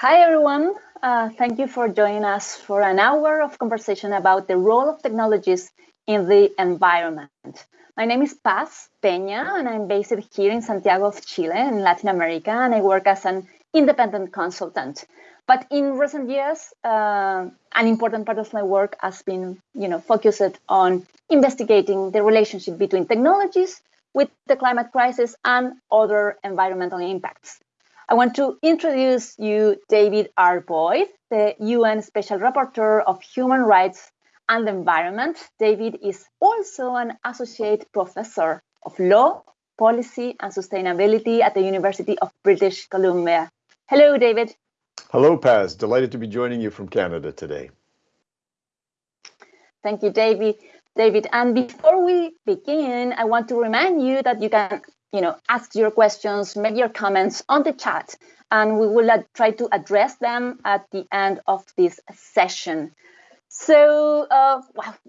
Hi, everyone. Uh, thank you for joining us for an hour of conversation about the role of technologies in the environment. My name is Paz Peña, and I'm based here in Santiago of Chile, in Latin America, and I work as an independent consultant. But in recent years, uh, an important part of my work has been, you know, focused on investigating the relationship between technologies with the climate crisis and other environmental impacts. I want to introduce you David R. Boyd, the UN Special Rapporteur of Human Rights and the Environment. David is also an Associate Professor of Law, Policy and Sustainability at the University of British Columbia. Hello, David. Hello, Paz. Delighted to be joining you from Canada today. Thank you, David. David, and before we begin, I want to remind you that you can you know, ask your questions, make your comments on the chat, and we will uh, try to address them at the end of this session. So, uh,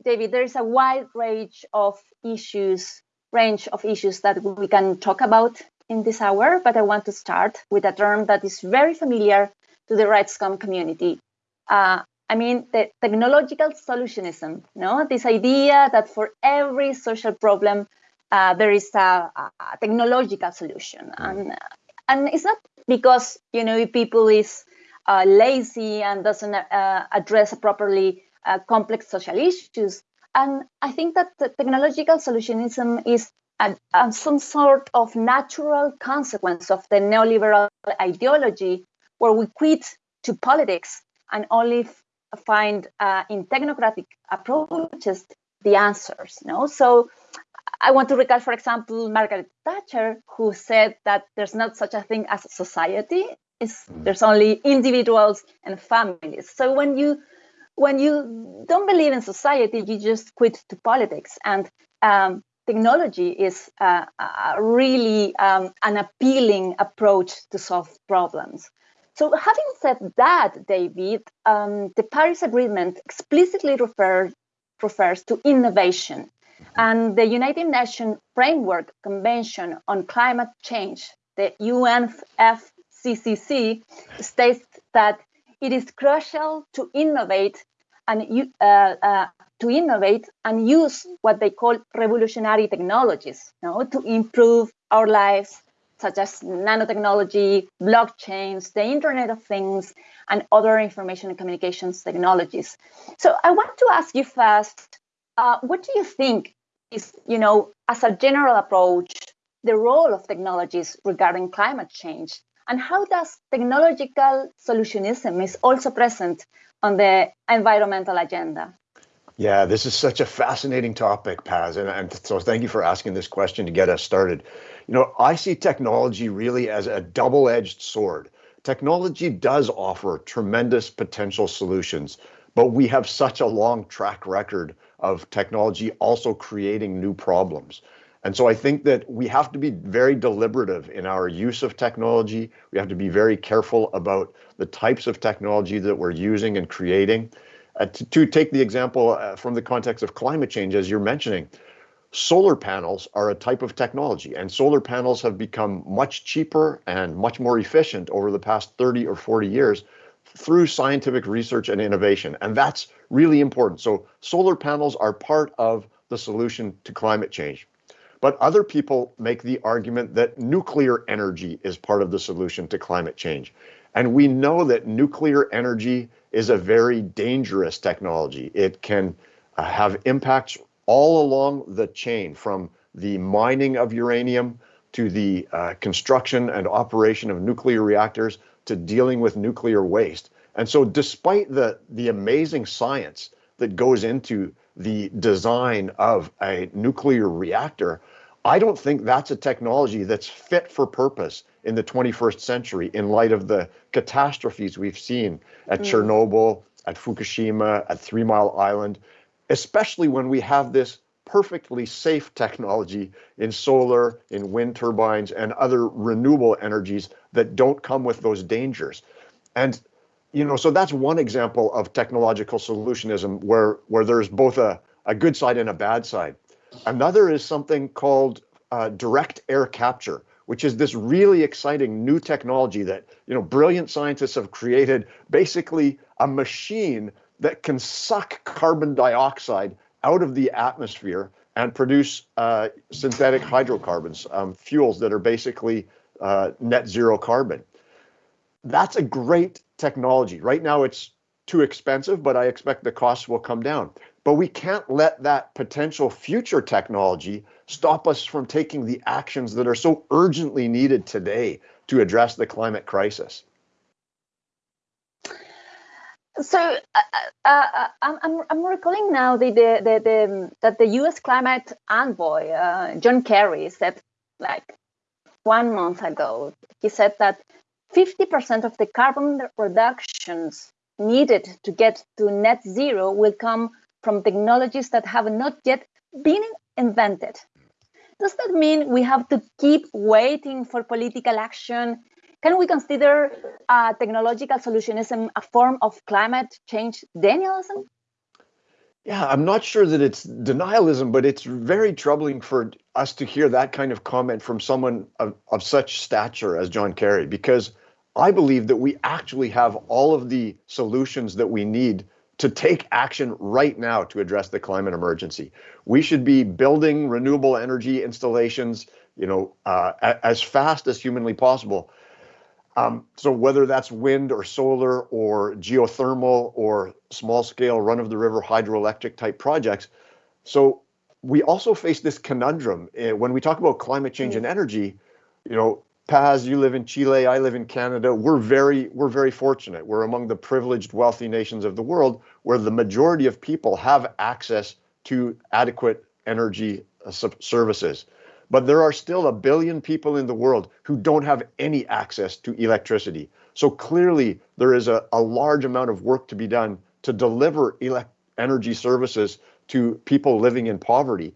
David, there is a wide range of issues, range of issues that we can talk about in this hour, but I want to start with a term that is very familiar to the RightsCon community. Uh, I mean, the technological solutionism, no? This idea that for every social problem, uh, there is a, a, technological solution, mm. and and it's not because you know people is uh, lazy and doesn't uh, address properly uh, complex social issues. And I think that the technological solutionism is a, a, some sort of natural consequence of the neoliberal ideology, where we quit to politics and only find uh, in technocratic approaches the answers. No, so I want to recall, for example, Margaret Thatcher, who said that there's not such a thing as society. It's, mm. there's only individuals and families. So when you when you don't believe in society, you just quit to politics. And um, technology is uh, a really um, an appealing approach to solve problems. So having said that, David, um, the Paris Agreement explicitly refers refers to innovation and the United Nations Framework Convention on Climate Change, the UNFCCC, states that it is crucial to innovate and uh, uh, to innovate and use what they call revolutionary technologies you know, to improve our lives, such as nanotechnology, blockchains, the Internet of Things, and other information and communications technologies. So I want to ask you first, uh, what do you think is, you know, as a general approach, the role of technologies regarding climate change and how does technological solutionism is also present on the environmental agenda? Yeah, this is such a fascinating topic, Paz, and, and so thank you for asking this question to get us started. You know, I see technology really as a double-edged sword. Technology does offer tremendous potential solutions, but we have such a long track record of technology also creating new problems. And so I think that we have to be very deliberative in our use of technology. We have to be very careful about the types of technology that we're using and creating. Uh, to, to, take the example uh, from the context of climate change, as you're mentioning, solar panels are a type of technology, and solar panels have become much cheaper and much more efficient over the past 30 or 40 years through scientific research and innovation. And that's really important. So solar panels are part of the solution to climate change. But other people make the argument that nuclear energy is part of the solution to climate change. And we know that nuclear energy is a very dangerous technology. It can uh, have impacts all along the chain from the mining of uranium to the uh, construction and operation of nuclear reactors to dealing with nuclear waste. And so despite the, the amazing science that goes into the design of a nuclear reactor, I don't think that's a technology that's fit for purpose in the 21st century in light of the catastrophes we've seen at mm. Chernobyl, at Fukushima, at Three Mile Island, especially when we have this perfectly safe technology in solar, in wind turbines, and other renewable energies that don't come with those dangers. And you know, so that's one example of technological solutionism where where there's both a, a good side and a bad side. Another is something called uh, direct air capture, which is this really exciting new technology that you know brilliant scientists have created basically a machine that can suck carbon dioxide out of the atmosphere and produce uh, synthetic hydrocarbons, um, fuels that are basically uh, net zero carbon. That's a great technology. Right now, it's too expensive, but I expect the costs will come down. But we can't let that potential future technology stop us from taking the actions that are so urgently needed today to address the climate crisis. So uh, uh, uh I'm, I'm recalling now the, the, the, the, that the U.S. climate envoy uh, John Kerry said like one month ago. He said that 50% of the carbon reductions needed to get to net zero will come from technologies that have not yet been invented. Does that mean we have to keep waiting for political action? Can we consider uh, technological solutionism a form of climate change denialism? Yeah, I'm not sure that it's denialism, but it's very troubling for us to hear that kind of comment from someone of, of such stature as John Kerry, because I believe that we actually have all of the solutions that we need to take action right now to address the climate emergency. We should be building renewable energy installations, you know, uh, as fast as humanly possible. Um, so whether that's wind or solar or geothermal or small scale run of the river hydroelectric type projects. So we also face this conundrum uh, when we talk about climate change and energy, you know, Paz, you live in Chile, I live in Canada. We're very we're very fortunate. We're among the privileged wealthy nations of the world where the majority of people have access to adequate energy uh, services. But there are still a billion people in the world who don't have any access to electricity. So clearly there is a, a large amount of work to be done to deliver energy services to people living in poverty.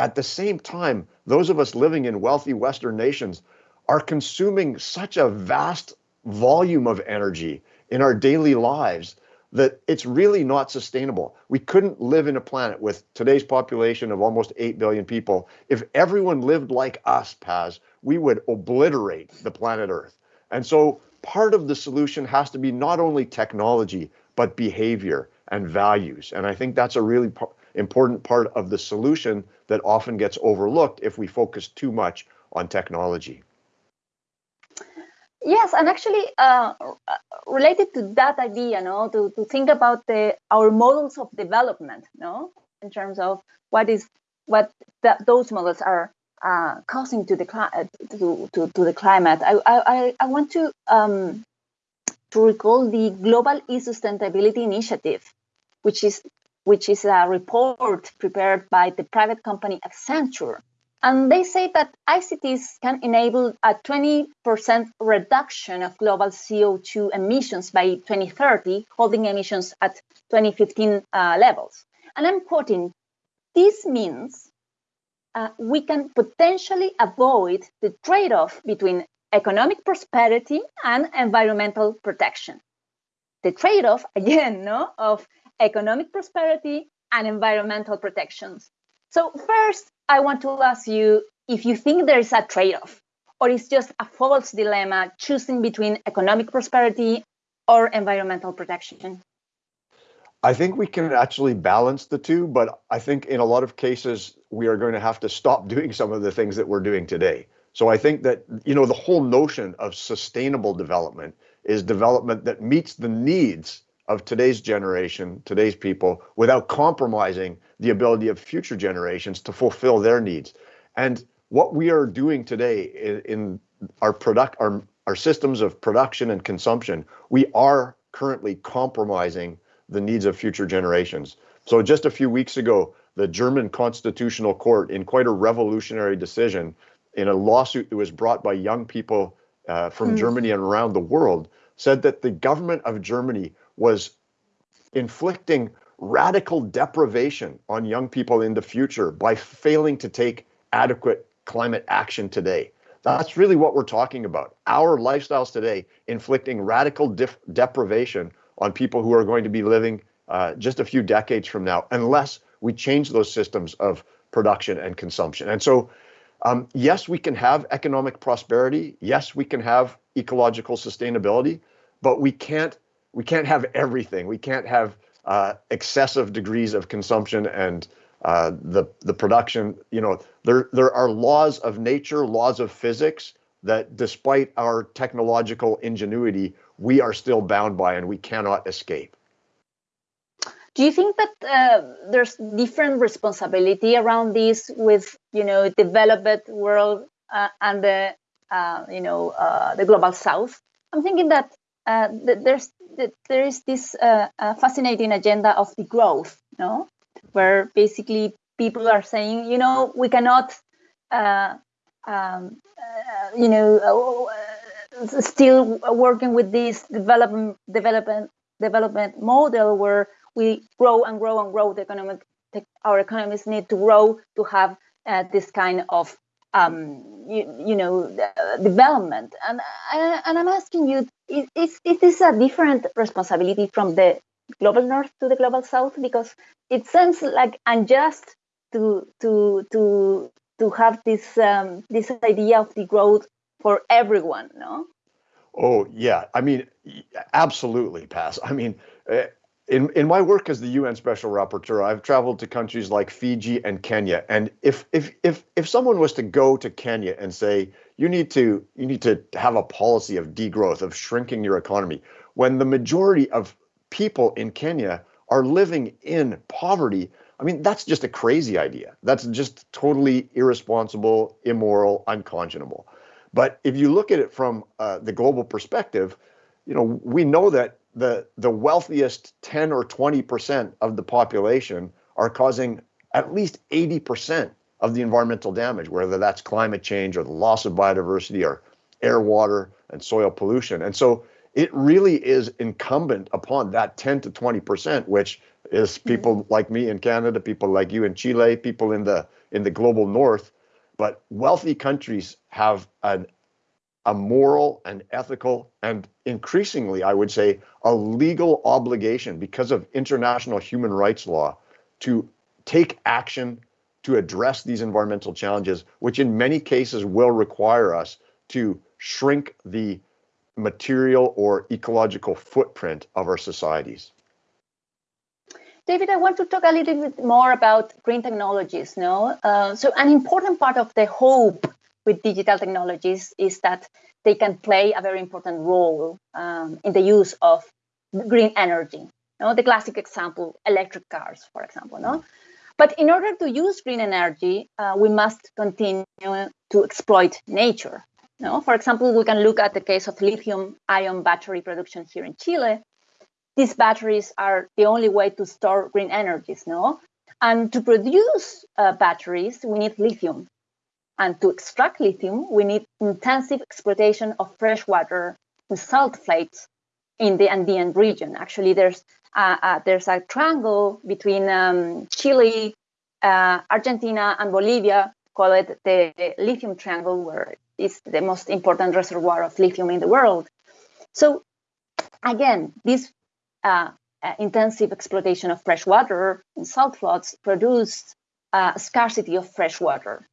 At the same time, those of us living in wealthy Western nations are consuming such a vast volume of energy in our daily lives that it's really not sustainable. We couldn't live in a planet with today's population of almost 8 billion people. If everyone lived like us, Paz, we would obliterate the planet Earth. And so part of the solution has to be not only technology, but behavior and values. And I think that's a really important part of the solution that often gets overlooked if we focus too much on technology. Yes, and actually, uh, related to that idea, no, to, to think about the our models of development, no, in terms of what is what the, those models are uh, causing to the uh, to, to, to the climate. I I, I want to um, to recall the Global E-Sustainability Initiative, which is which is a report prepared by the private company Accenture and they say that ICTs can enable a 20% reduction of global CO2 emissions by 2030, holding emissions at 2015 uh, levels. And I'm quoting, this means uh, we can potentially avoid the trade off between economic prosperity and environmental protection. The trade off, again, no, of economic prosperity and environmental protections. So, first, I want to ask you if you think there is a trade off or it's just a false dilemma choosing between economic prosperity or environmental protection. I think we can actually balance the two, but I think in a lot of cases we are going to have to stop doing some of the things that we're doing today. So I think that you know the whole notion of sustainable development is development that meets the needs of today's generation, today's people, without compromising the ability of future generations to fulfill their needs. And what we are doing today in, in our product, our, our systems of production and consumption, we are currently compromising the needs of future generations. So just a few weeks ago, the German Constitutional Court, in quite a revolutionary decision, in a lawsuit that was brought by young people uh, from mm. Germany and around the world, said that the government of Germany was inflicting radical deprivation on young people in the future by failing to take adequate climate action today. That's really what we're talking about. Our lifestyles today inflicting radical def- deprivation on people who are going to be living uh, just a few decades from now, unless we change those systems of production and consumption. And so Um, yes, we can have economic prosperity. Yes, we can have ecological sustainability, but we can't we can't have everything. We can't have uh, excessive degrees of consumption and uh, the the production. You know, there there are laws of nature, laws of physics that, despite our technological ingenuity, we are still bound by and we cannot escape. Do you think that uh, there's different responsibility around this with you know developed world uh, and the uh, you know uh, the global south? I'm thinking that, uh, there's there is this uh, fascinating agenda of the growth, no, where basically people are saying, you know, we cannot, um, you know, still working with this development development development model where we grow and grow and grow. The economic, our economies need to grow to have uh, this kind of um, you, you, know uh, development. And uh, and I'm asking you, is, is, is this a different responsibility from the global north to the global south? Because it seems like unjust to to to to have this um, this idea of the growth for everyone, no? Oh yeah, I mean, absolutely, Paz. I mean, uh, in in my work as the UN Special Rapporteur, I've traveled to countries like Fiji and Kenya, and if if if if someone was to go to Kenya and say you need to you need to have a policy of degrowth of shrinking your economy, when the majority of people in Kenya are living in poverty, I mean that's just a crazy idea. That's just totally irresponsible, immoral, unconscionable. But if you look at it from uh, the global perspective, you know we know that the the wealthiest 10 or 20% of the population are causing at least 80% of the environmental damage, whether that's climate change or the loss of biodiversity or air, water, and soil pollution. And so it really is incumbent upon that 10 to 20%, which is hmm. people mm-hmm. like me in Canada, people like you in Chile, people in the in the global north. But wealthy countries have an a moral and ethical and increasingly, I would say, a legal obligation because of international human rights law to take action to address these environmental challenges, which in many cases will require us to shrink the material or ecological footprint of our societies. David, I want to talk a little bit more about green technologies. No, uh, so an important part of the hope with digital technologies is that they can play a very important role um, in the use of green energy. You know, the classic example, electric cars, for example. No? But in order to use green energy, uh, we must continue to exploit nature. No? For example, we can look at the case of lithium ion battery production here in Chile. These batteries are the only way to store green energies. No? And to produce uh, batteries, we need lithium. And to extract lithium, we need intensive exploitation of fresh water and salt flats in the Andean region. Actually, there's uh, uh, there's a triangle between um, Chile, uh, Argentina, and Bolivia called the lithium triangle, where it's the most important reservoir of lithium in the world. So, again, this uh, uh, intensive exploitation of fresh water and salt floods produced a scarcity of fresh water.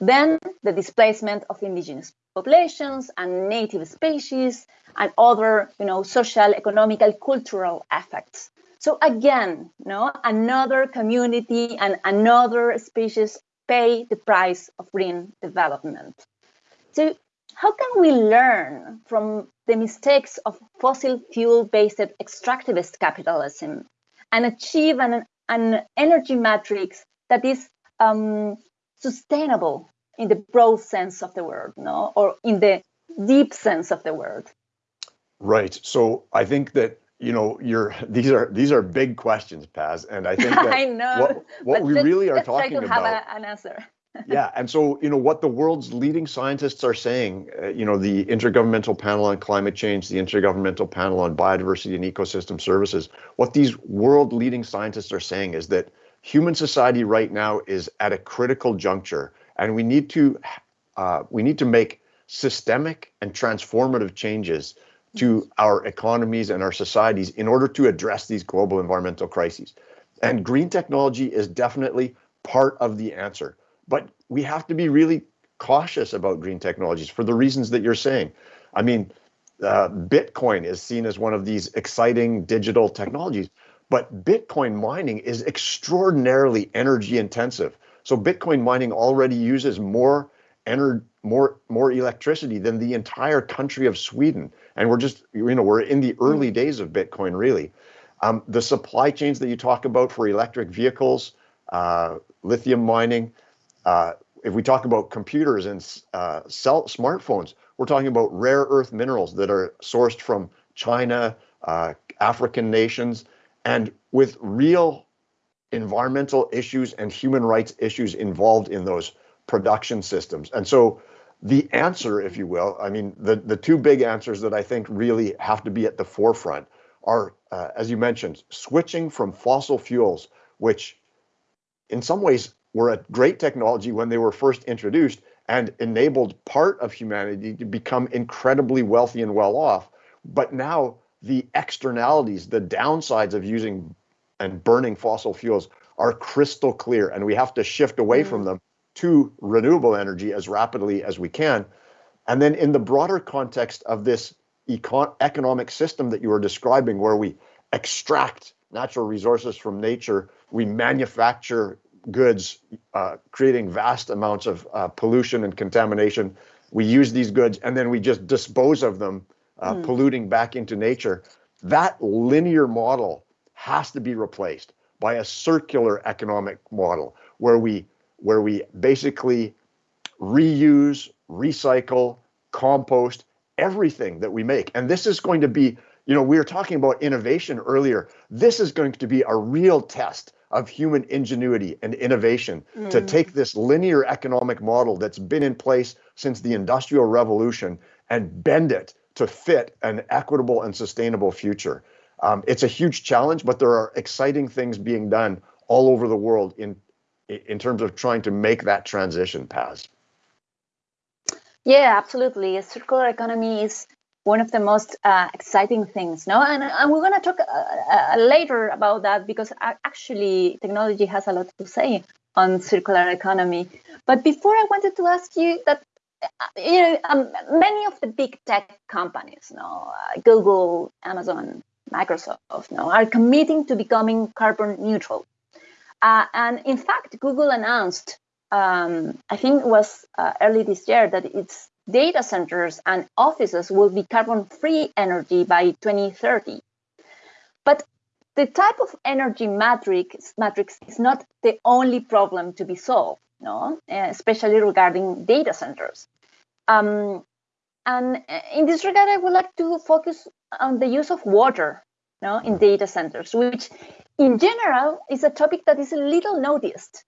Then the displacement of indigenous populations and native species and other, you know, social, economical, cultural effects. So again, know, another community and another species pay the price of green development. So how can we learn from the mistakes of fossil fuel-based extractivist capitalism and achieve an, an energy matrix that is um, sustainable in the broad sense of the word, no, or in the deep sense of the word. Right. So I think that you know you're these are these are big questions, Paz, and I think that I know what, what we really are talking try to about. Have a, an answer. yeah, and so you know what the world's leading scientists are saying. Uh, you know the Intergovernmental Panel on Climate Change, the Intergovernmental Panel on Biodiversity and Ecosystem Services. What these world leading scientists are saying is that human society right now is at a critical juncture, and we need to uh, we need to make systemic and transformative changes to our economies and our societies in order to address these global environmental crises. And green technology is definitely part of the answer. But we have to be really cautious about green technologies for the reasons that you're saying. I mean, uh, Bitcoin is seen as one of these exciting digital technologies, but Bitcoin mining is extraordinarily energy intensive. So Bitcoin mining already uses more ener- more more electricity than the entire country of Sweden, and we're just you know we're in the early days of Bitcoin really. Um, the supply chains that you talk about for electric vehicles, uh, lithium mining. Uh, if we talk about computers and uh, cell smartphones, we're talking about rare earth minerals that are sourced from China, uh, African nations, and with real environmental issues and human rights issues involved in those production systems. And so the answer, if you will, I mean, the, the two big answers that I think really have to be at the forefront are, uh, as you mentioned, switching from fossil fuels, which in some ways were a great technology when they were first introduced and enabled part of humanity to become incredibly wealthy and well off. But now the externalities, the downsides of using and burning fossil fuels are crystal clear, and we have to shift away mm. from them to renewable energy as rapidly as we can. And then, in the broader context of this econ- economic system that you were describing, where we extract natural resources from nature, we manufacture goods, uh, creating vast amounts of uh, pollution and contamination. We use these goods and then we just dispose of them, uh, mm. polluting back into nature. That linear model has to be replaced by a circular economic model where we where we basically reuse, recycle, compost everything that we make. And this is going to be, you know, we were talking about innovation earlier. This is going to be a real test of human ingenuity and innovation mm. to take this linear economic model that's been in place since the Industrial Revolution and bend it to fit an equitable and sustainable future. Um, it's a huge challenge, but there are exciting things being done all over the world in in terms of trying to make that transition, Paz. Yeah, absolutely. A circular economy is one of the most uh, exciting things no and, and we're going to talk uh, uh, later about that because actually technology has a lot to say on circular economy but before i wanted to ask you that uh, you know um, many of the big tech companies you know, uh, google amazon microsoft you know, are committing to becoming carbon neutral uh, and in fact google announced um, i think it was early this year that it's data centers and offices will be carbon free energy by 2030. But the type of energy matrix, matrix is not the only problem to be solved, no? especially regarding data centers. Um, and in this regard, I would like to focus on the use of water no, in data centers, which in general is a topic that is little noticed.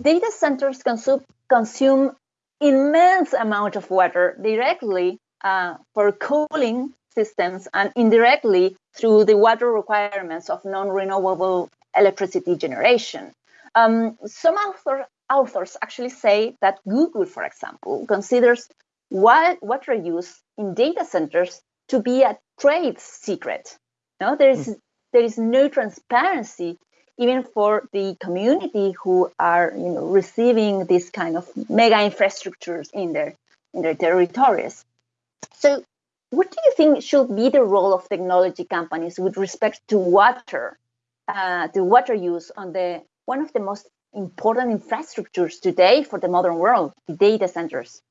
Data centers consume, consume immense amount of water directly uh, for cooling systems and indirectly through the water requirements of non-renewable electricity generation. Um, some author, authors actually say that Google, for example, considers water use in data centers to be a trade secret. No, there is, there is no transparency even for the community who are you know receiving this kind of mega infrastructures in their in their territories. So what do you think should be the role of technology companies with respect to water uh, the water use on the one of the most important infrastructures today for the modern world the data centers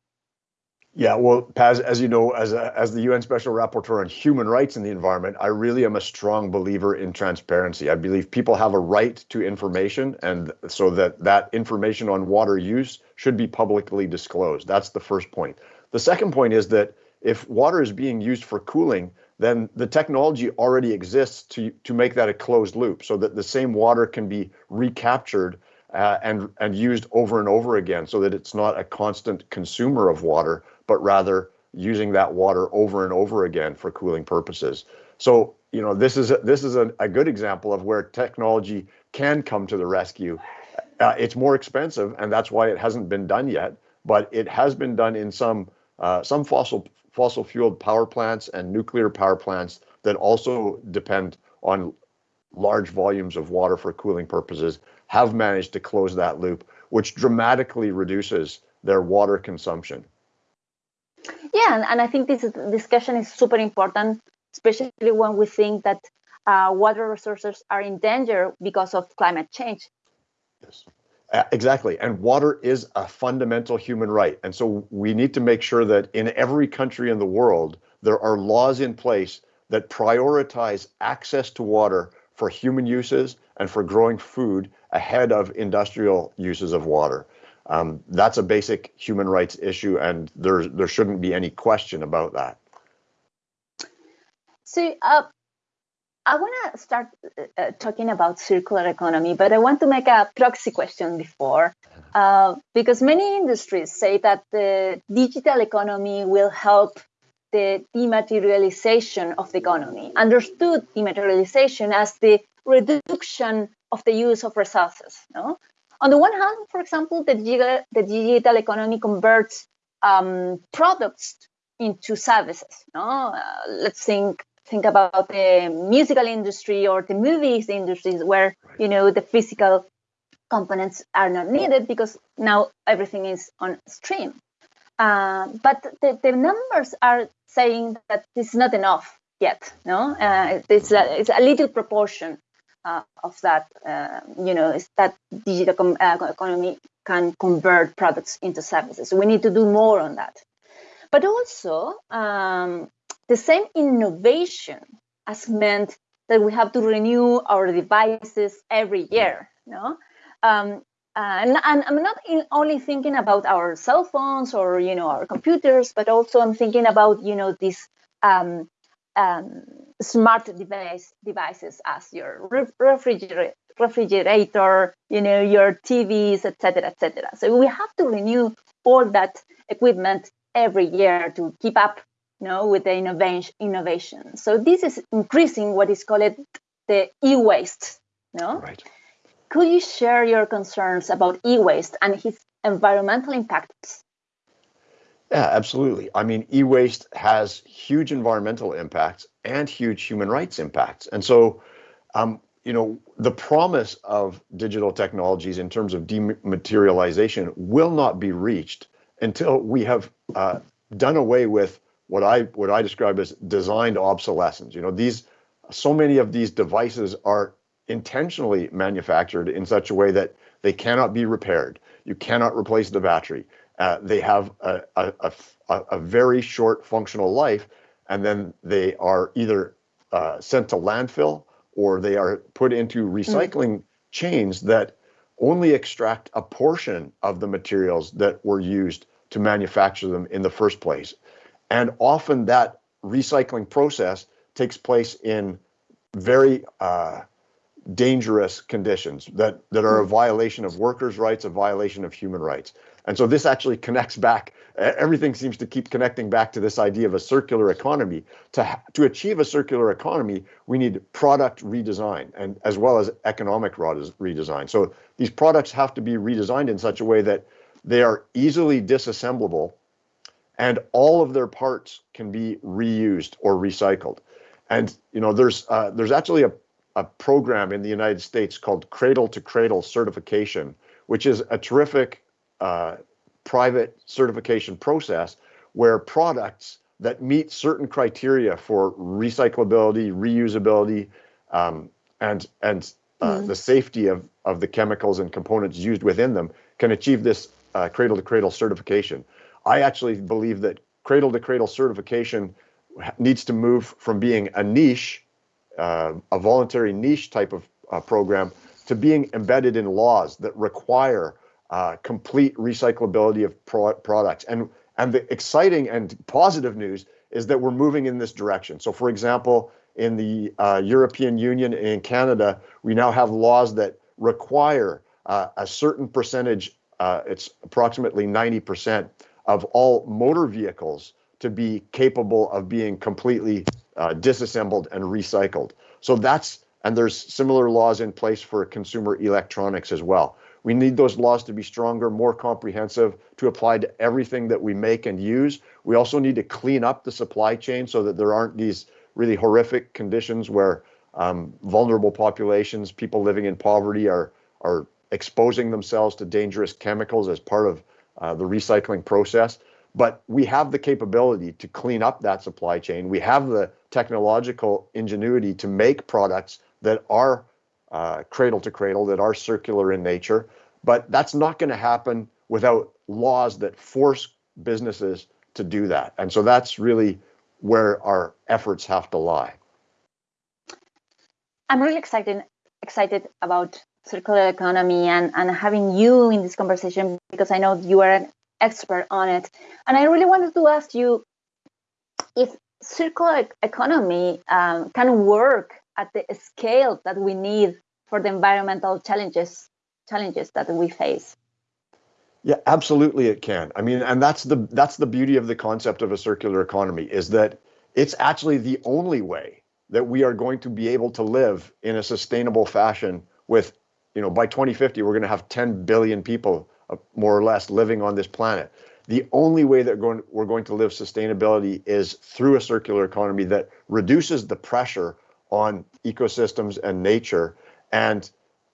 yeah, well, Paz, as you know, as a, as the UN Special Rapporteur on Human Rights in the Environment, I really am a strong believer in transparency. I believe people have a right to information, and so that that information on water use should be publicly disclosed. That's the first point. The second point is that if water is being used for cooling, then the technology already exists to to make that a closed loop, so that the same water can be recaptured uh, and and used over and over again, so that it's not a constant consumer of water but rather using that water over and over again for cooling purposes. So, you know, this is a, this is a, a good example of where technology can come to the rescue. Uh, it's more expensive, and that's why it hasn't been done yet. But it has been done in some uh, some fossil fossil fueled power plants and nuclear power plants that also depend on large volumes of water for cooling purposes have managed to close that loop, which dramatically reduces their water consumption. Yeah, and I think this discussion is super important, especially when we think that uh, water resources are in danger because of climate change. Yes. Uh, exactly. And water is a fundamental human right. And so we need to make sure that in every country in the world, there are laws in place that prioritize access to water for human uses and for growing food ahead of industrial uses of water. Um, that's a basic human rights issue, and there, there shouldn't be any question about that. So, uh, I want to start uh, talking about circular economy, but I want to make a proxy question before, uh, because many industries say that the digital economy will help the dematerialization of the economy, understood dematerialization as the reduction of the use of resources. No? On the one hand, for example, the digital, the digital economy converts um, products into services. No? Uh, let's think think about the musical industry or the movies industries where you know the physical components are not needed because now everything is on stream uh, but the, the numbers are saying that this is not enough yet no uh, it's, a, it's a little proportion uh, of that uh, you know is that digital com- uh, economy can convert products into services so we need to do more on that but also um, the same innovation has meant that we have to renew our devices every year. No, um, and, and, I'm not only thinking about our cell phones or you know our computers, but also I'm thinking about you know these um, um, smart device devices as your refrigerator, refrigerator, you know your TVs, etc., etc. So we have to renew all that equipment every year to keep up you know, with the innovation. innovation. So this is increasing what is called the e-waste. No? Right. Could you share your concerns about e-waste and its environmental impacts? Yeah, absolutely. I mean, e-waste has huge environmental impacts and huge human rights impacts. And so, um, you know, the promise of digital technologies in terms of dematerialization will not be reached until we have uh, done away with what I what I describe as designed obsolescence. You know, these so many of these devices are intentionally manufactured in such a way that they cannot be repaired. You cannot replace the battery. Uh, they have a, a, a, a, very short functional life, and then they are either uh, sent to landfill or they are put into recycling mm. chains that only extract a portion of the materials that were used to manufacture them in the first place. And often that recycling process takes place in very uh, dangerous conditions that, that are a violation of workers' rights, a violation of human rights. And so this actually connects back, everything seems to keep connecting back to this idea of a circular economy. To, to achieve a circular economy, we need product redesign and as well as economic redesign. So these products have to be redesigned in such a way that they are easily disassemblable and all of their parts can be reused or recycled. And you know, there's uh, there's actually a, a program in the United States called Cradle to Cradle Certification, which is a terrific uh, private certification process where products that meet certain criteria for recyclability, reusability, um, and and uh, mm. the safety of of the chemicals and components used within them can achieve this uh, cradle to cradle certification. I actually believe that cradle to cradle certification needs to move from being a niche, uh, a voluntary niche type of uh, program, to being embedded in laws that require uh, complete recyclability of pro- products. And and the exciting and positive news is that we're moving in this direction. So, for example, in the uh, European Union and in Canada, we now have laws that require uh, a certain percentage. Uh, it's approximately 90 percent of all motor vehicles to be capable of being completely uh, disassembled and recycled. So that's, and there's similar laws in place for consumer electronics as well. We need those laws to be stronger, more comprehensive, to apply to everything that we make and use. We also need to clean up the supply chain so that there aren't these really horrific conditions where um, vulnerable populations, people living in poverty, are are exposing themselves to dangerous chemicals as part of uh, the recycling process. But we have the capability to clean up that supply chain. We have the technological ingenuity to make products that are uh, cradle to cradle, that are circular in nature. But that's not going to happen without laws that force businesses to do that. And so that's really where our efforts have to lie. I'm really excited excited about circular economy and, and having you in this conversation because I know you are an expert on it. And I really wanted to ask you if circular economy um, can work at the scale that we need for the environmental challenges challenges that we face. Yeah, absolutely it can. I mean, and that's the that's the beauty of the concept of a circular economy is that it's actually the only way that we are going to be able to live in a sustainable fashion with you know by 2050 we're going to have 10 billion people uh, more or less living on this planet. The only way that going, we're going to live sustainability is through a circular economy that reduces the pressure on ecosystems and nature and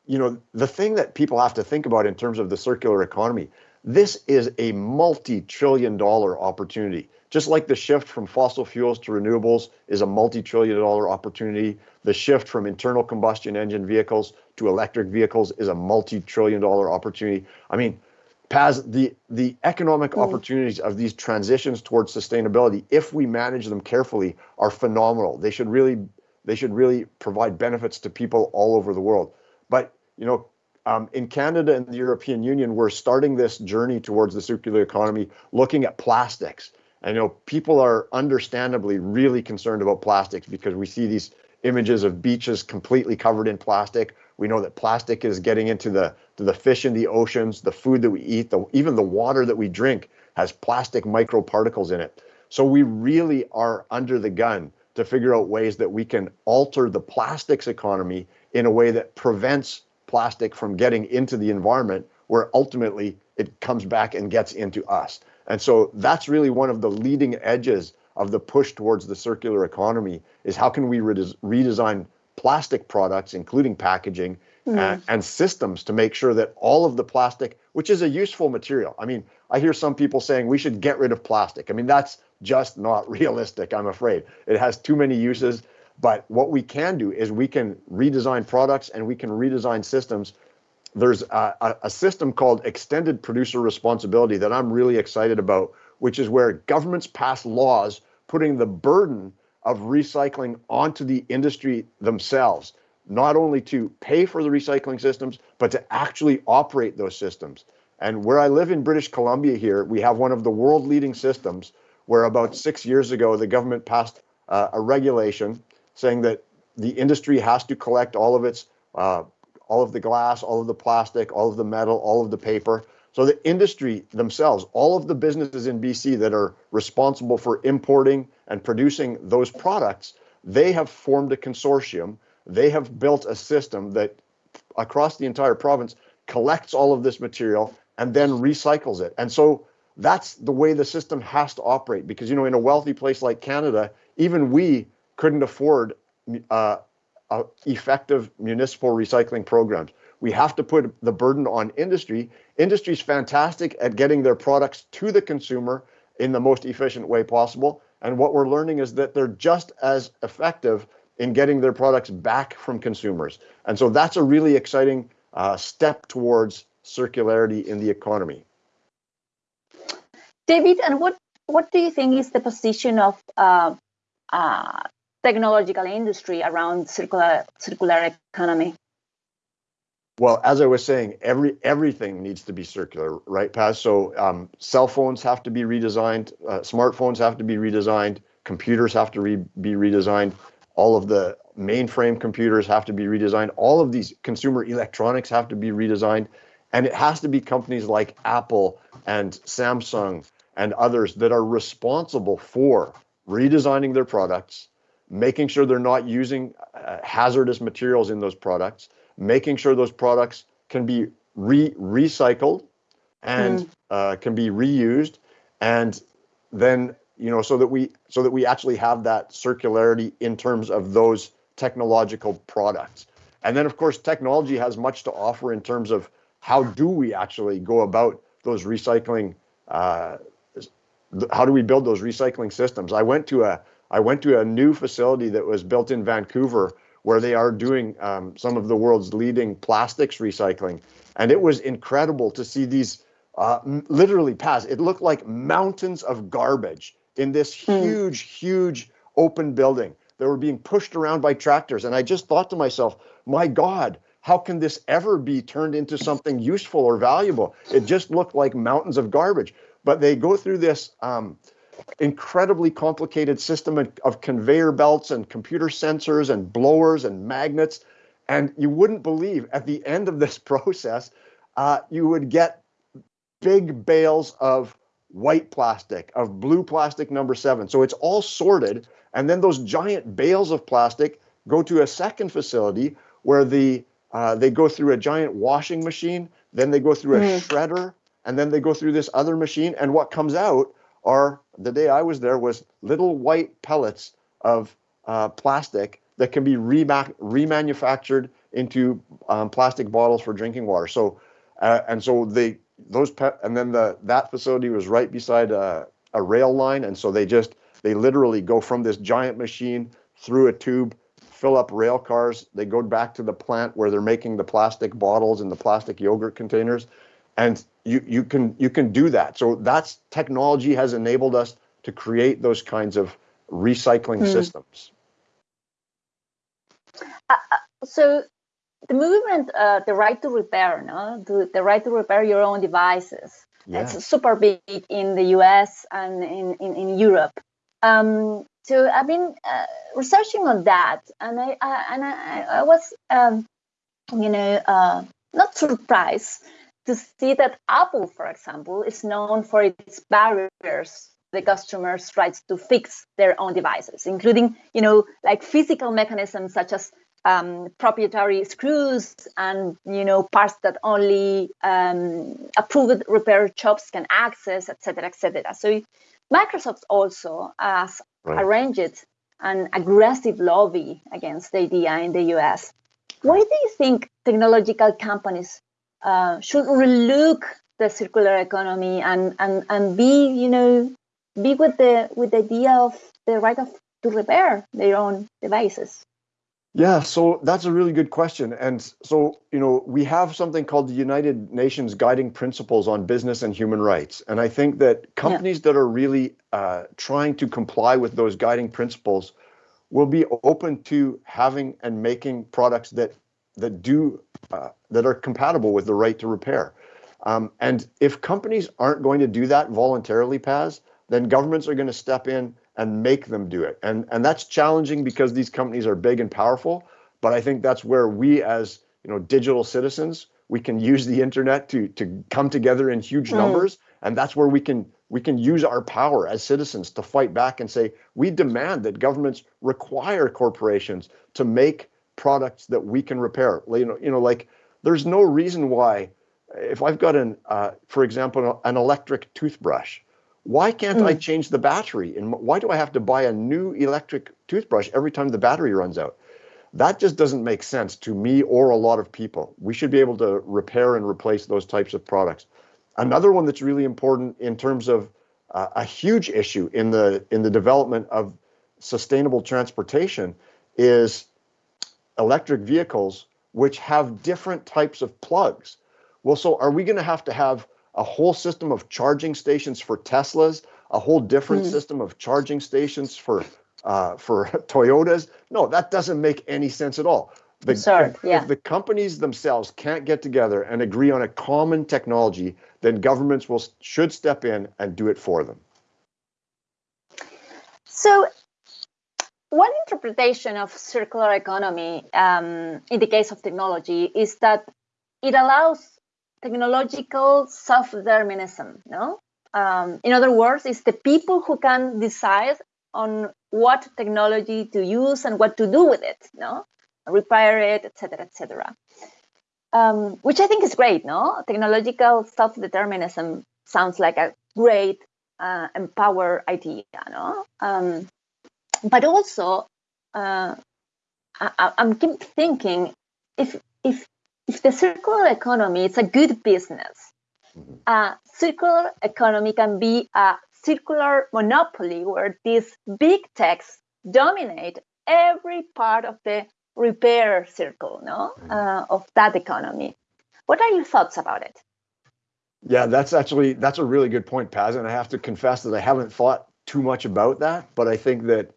you know, the thing that people have to think about in terms of the circular economy, this is a multi-trillion dollar opportunity. Just like the shift from fossil fuels to renewables is a multi-trillion dollar opportunity, the shift from internal combustion engine vehicles to electric vehicles is a multi-trillion dollar opportunity. I mean, Paz, the, the economic mm. opportunities of these transitions towards sustainability, if we manage them carefully, are phenomenal. They should really they should really provide benefits to people all over the world. But you know, um, in Canada and the European Union, we're starting this journey towards the circular economy, looking at plastics. I know people are understandably really concerned about plastics because we see these images of beaches completely covered in plastic. We know that plastic is getting into the to the fish in the oceans, the food that we eat, the, even the water that we drink has plastic microparticles in it. So we really are under the gun to figure out ways that we can alter the plastics economy in a way that prevents plastic from getting into the environment where ultimately it comes back and gets into us. And so that's really one of the leading edges of the push towards the circular economy is how can we redesign plastic products, including packaging mm. and, and systems to make sure that all of the plastic, which is a useful material. I mean, I hear some people saying we should get rid of plastic. I mean, that's just not realistic, I'm afraid. It has too many uses. But what we can do is we can redesign products and we can redesign systems. There's a, a, system called extended producer responsibility that I'm really excited about, which is where governments pass laws putting the burden of recycling onto the industry themselves, not only to pay for the recycling systems, but to actually operate those systems. And where I live in British Columbia here, we have one of the world leading systems where about six years ago, the government passed uh, a regulation saying that the industry has to collect all of its uh, all of the glass, all of the plastic, all of the metal, all of the paper. So the industry themselves, all of the businesses in BC that are responsible for importing and producing those products, they have formed a consortium. They have built a system that across the entire province collects all of this material and then recycles it. And so that's the way the system has to operate because you know in a wealthy place like Canada, even we couldn't afford uh, effective municipal recycling programs. We have to put the burden on industry. Industry is fantastic at getting their products to the consumer in the most efficient way possible. And what we're learning is that they're just as effective in getting their products back from consumers. And so that's a really exciting uh, step towards circularity in the economy. David, and what, what do you think is the position of uh, uh, technological industry around circular circular economy? Well, as I was saying, every everything needs to be circular, right, Paz? So um, cell phones have to be redesigned, uh, smartphones have to be redesigned, computers have to re- be redesigned, all of the mainframe computers have to be redesigned, all of these consumer electronics have to be redesigned, and it has to be companies like Apple and Samsung and others that are responsible for redesigning their products, making sure they're not using uh, hazardous materials in those products, making sure those products can be re- recycled and mm. uh, can be reused, and then you know so that we so that we actually have that circularity in terms of those technological products. And then of course technology has much to offer in terms of how do we actually go about those recycling uh, how do we build those recycling systems? I went to a I went to a new facility that was built in Vancouver where they are doing um, some of the world's leading plastics recycling, and it was incredible to see these uh, literally pass. It looked like mountains of garbage in this hmm. huge, huge open building that were being pushed around by tractors, and I just thought to myself, my God, how can this ever be turned into something useful or valuable? It just looked like mountains of garbage. But they go through this um, incredibly complicated system of conveyor belts and computer sensors and blowers and magnets. And you wouldn't believe at the end of this process, uh, you would get big bales of white plastic, of blue plastic number seven. So it's all sorted. And then those giant bales of plastic go to a second facility where the uh, they go through a giant washing machine, then they go through a mm. shredder, and then they go through this other machine and what comes out are the day i was there was little white pellets of uh, plastic that can be rema- remanufactured into um, plastic bottles for drinking water. So uh, and so they those pe- and then the that facility was right beside a, a rail line and so they just they literally go from this giant machine through a tube fill up rail cars they go back to the plant where they're making the plastic bottles and the plastic yogurt containers and you you can you can do that. So that's technology has enabled us to create those kinds of recycling mm. systems. Uh, uh, so the movement, uh, the right to repair, no, the, the right to repair your own devices. Yeah. It's super big in the U.S. and in in, in Europe. Um, so I've been uh, researching on that, and I, I and I, I was, um, you know, uh, not surprised to see that Apple, for example, is known for its barriers the customers rights to fix their own devices, including, you know, like physical mechanisms such as um, proprietary screws and, you know, parts that only um, approved repair shops can access, etc., etc. So Microsoft also has right. arranged an aggressive lobby against the idea in the US. Why do you think technological companies uh, should relook the circular economy and, and, and be, you know, be with the with the idea of the right of to repair their own devices. Yeah, so that's a really good question. And so, you know, we have something called the United Nations Guiding Principles on Business and Human Rights. And I think that companies yeah. that are really uh, trying to comply with those guiding principles will be open to having and making products that that do uh, that are compatible with the right to repair. Um, and if companies aren't going to do that voluntarily, Paz, then governments are going to step in and make them do it. And and that's challenging because these companies are big and powerful. But I think that's where we, as you know, digital citizens, we can use the internet to to come together in huge mm. numbers, and that's where we can we can use our power as citizens to fight back and say we demand that governments require corporations to make products that we can repair. You know, you know, like there's no reason why, if I've got an, uh, for example, an electric toothbrush, why can't mm. I hmm. change the battery? And why do I have to buy a new electric toothbrush every time the battery runs out? That just doesn't make sense to me or a lot of people. We should be able to repair and replace those types of products. Another one that's really important in terms of uh, a huge issue in the in the development of sustainable transportation is electric vehicles which have different types of plugs. Well, so are we going to have to have a whole system of charging stations for Teslas, a whole different mm. system of charging stations for uh, for Toyotas? No, that doesn't make any sense at all. The, Sorry, if, yeah. if the companies themselves can't get together and agree on a common technology, then governments will should step in and do it for them. So one interpretation of circular economy um, in the case of technology is that it allows technological self-determinism. No, um, in other words, it's the people who can decide on what technology to use and what to do with it. No, repair it, etc., etc. Um, which I think is great. No, technological self-determinism sounds like a great uh, empower idea. No. Um, but also uh, I, am keep thinking if if if the circular economy is a good business, mm-hmm. a circular economy can be a circular monopoly where these big techs dominate every part of the repair circle no mm-hmm. uh, of that economy what are your thoughts about it yeah that's actually that's a really good point paz and i have to confess that i haven't thought too much about that but i think that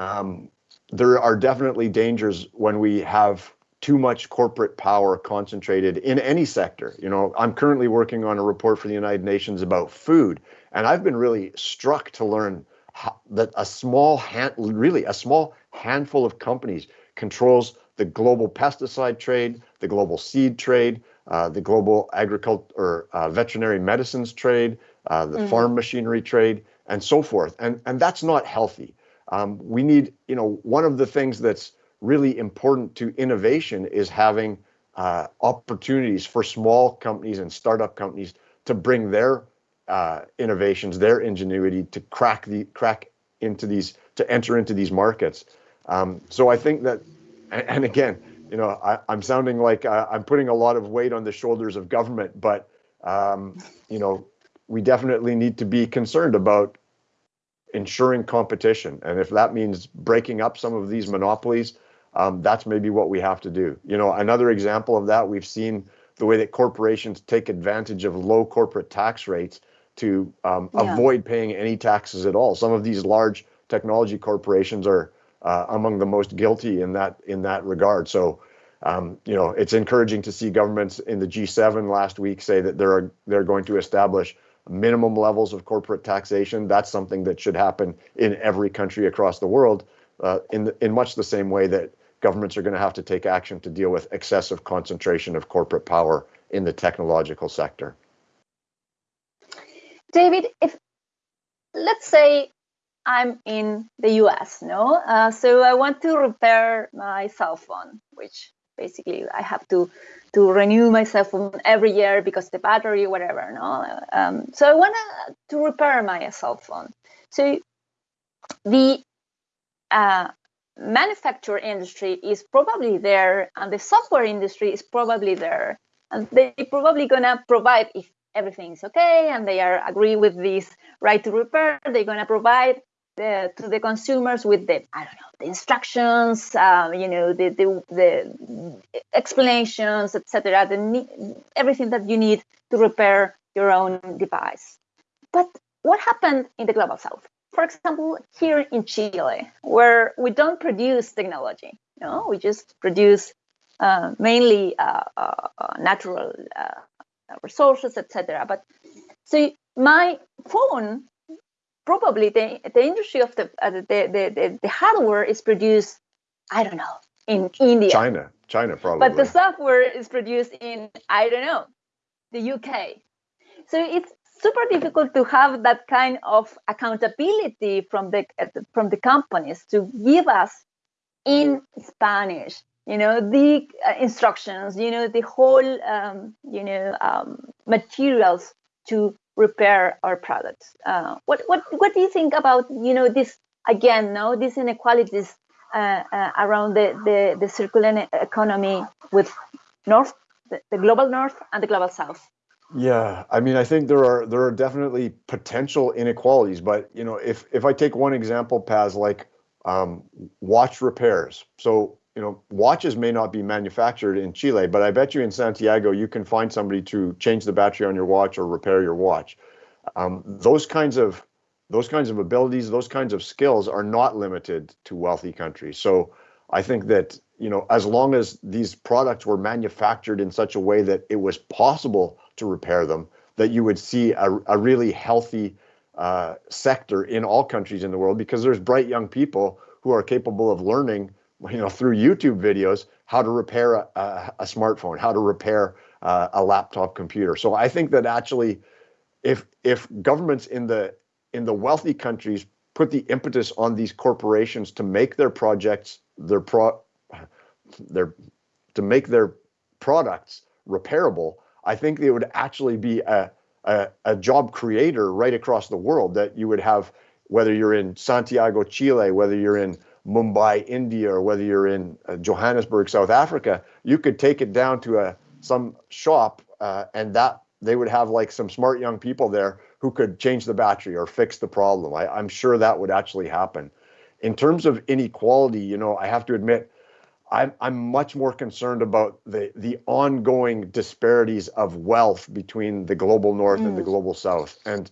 um, there are definitely dangers when we have too much corporate power concentrated in any sector. You know, I'm currently working on a report for the United Nations about food, and I've been really struck to learn how, that a small hand, really a small handful of companies controls the global pesticide trade, the global seed trade, uh, the global agriculture or uh, veterinary medicines trade, uh, the mm-hmm. farm machinery trade, and so forth. And and that's not healthy. Um, we need, you know, one of the things that's really important to innovation is having uh, opportunities for small companies and startup companies to bring their uh, innovations, their ingenuity to crack the crack into these to enter into these markets. Um, so I think that, and, and again, you know, I, am sounding like uh, I'm putting a lot of weight on the shoulders of government, but um, you know, we definitely need to be concerned about ensuring competition, and if that means breaking up some of these monopolies um, that's maybe what we have to do. You know, another example of that, we've seen the way that corporations take advantage of low corporate tax rates to um, yeah. avoid paying any taxes at all. Some of these large technology corporations are uh, among the most guilty in that in that regard. So, um, you know, it's encouraging to see governments in the G7 last week say that they're they're going to establish minimum levels of corporate taxation. That's something that should happen in every country across the world, uh, in the, in much the same way that governments are going to have to take action to deal with excessive concentration of corporate power in the technological sector. David, if let's say I'm in the US, no, uh, so I want to repair my cell phone, which basically I have to to renew my cell phone every year because the battery, whatever, no. Um, so I want to repair my cell phone. So the uh, manufacture industry is probably there and the software industry is probably there and they probably gonna provide if everything's okay and they are agree with this right to repair they're gonna provide the, to the consumers with the i don't know the instructions um, you know the the, the explanations etc the everything that you need to repair your own device but what happened in the global south for example, here in Chile, where we don't produce technology, you know, we just produce uh, mainly uh, uh, natural uh, resources, etc. But so my phone, probably the, the industry of the, uh, the, the, the, the hardware is produced, I don't know, in India. China, China probably. But the software is produced in, I don't know, the UK. So it's super difficult to have that kind of accountability from the from the companies to give us in Spanish, you know, the uh, instructions, you know, the whole, um, you know, um, materials to repair our products. Uh, what what what do you think about you know this again? No, these inequalities uh, uh around the, the the circular economy with North, the, the global North and the global South. Yeah, I mean, I think there are there are definitely potential inequalities, but you know, if if I take one example, Paz, like um, watch repairs. So you know, watches may not be manufactured in Chile, but I bet you in Santiago you can find somebody to change the battery on your watch or repair your watch. Um, those kinds of those kinds of abilities, those kinds of skills are not limited to wealthy countries. So I think that you know, as long as these products were manufactured in such a way that it was possible to repair them, that you would see a, a really healthy uh, sector in all countries in the world because there's bright young people who are capable of learning, you know, through YouTube videos how to repair a, a, a smartphone, how to repair uh, a laptop computer. So I think that actually, if if governments in the in the wealthy countries put the impetus on these corporations to make their projects their pro their to make their products repairable I think it would actually be a, a, a job creator right across the world that you would have, whether you're in Santiago, Chile, whether you're in Mumbai, India, or whether you're in uh, Johannesburg, South Africa, you could take it down to a some shop, uh, and that they would have like some smart young people there who could change the battery or fix the problem. I, I'm sure that would actually happen. In terms of inequality, you know, I have to admit, I'm, I'm much more concerned about the, the ongoing disparities of wealth between the global north mm. and the mm. global south. And,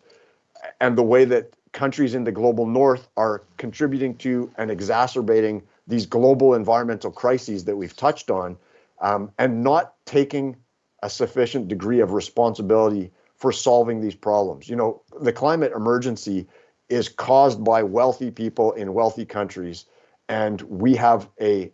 and the way that countries in the global north are contributing to and exacerbating these global environmental crises that we've touched on um, and not taking a sufficient degree of responsibility for solving these problems. You know, the climate emergency is caused by wealthy people in wealthy countries, and we have a